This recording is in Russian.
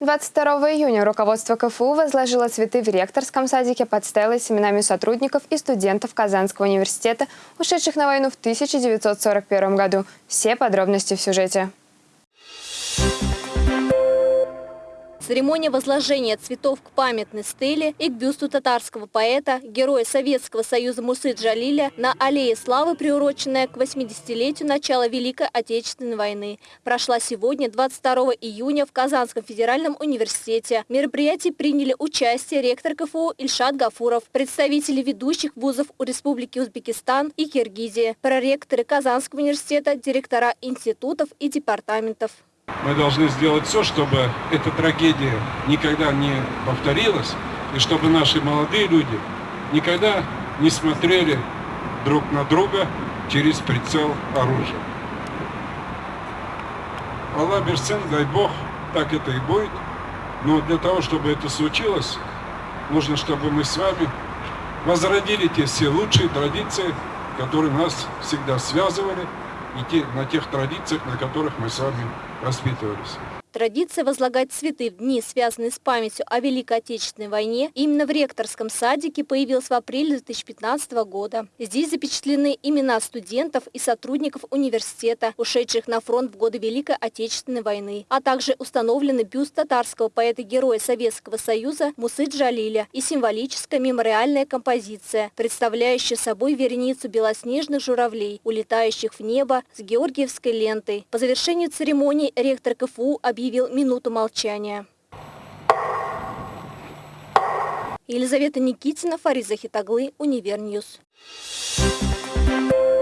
22 июня руководство КФУ возложило цветы в ректорском садике под стеллой с именами сотрудников и студентов Казанского университета, ушедших на войну в 1941 году. Все подробности в сюжете. Церемония возложения цветов к памятной стеле и к бюсту татарского поэта, героя Советского Союза Мусы Джалиля на Аллее Славы, приуроченная к 80-летию начала Великой Отечественной войны, прошла сегодня, 22 июня, в Казанском федеральном университете. В мероприятии приняли участие ректор КФУ Ильшат Гафуров, представители ведущих вузов у Республики Узбекистан и Киргизии, проректоры Казанского университета, директора институтов и департаментов. Мы должны сделать все, чтобы эта трагедия никогда не повторилась, и чтобы наши молодые люди никогда не смотрели друг на друга через прицел оружия. Аллах Берсен, дай Бог, так это и будет. Но для того, чтобы это случилось, нужно, чтобы мы с вами возродили те все лучшие традиции, которые нас всегда связывали, и те, на тех традициях, на которых мы с вами воспитывались. Традиция возлагать цветы в дни, связанные с памятью о Великой Отечественной войне, именно в ректорском садике появилась в апреле 2015 года. Здесь запечатлены имена студентов и сотрудников университета, ушедших на фронт в годы Великой Отечественной войны, а также установлены бюст татарского поэта-героя Советского Союза Мусы Джалиля и символическая мемориальная композиция, представляющая собой вереницу белоснежных журавлей, улетающих в небо с георгиевской лентой. По завершению церемонии ректор КФУ объявил объявил минуту молчания. Елизавета Никитина, Фарид Захид оглы, Univer News. Thank you.